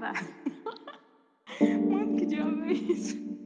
caralho. Mano, que diabo é isso?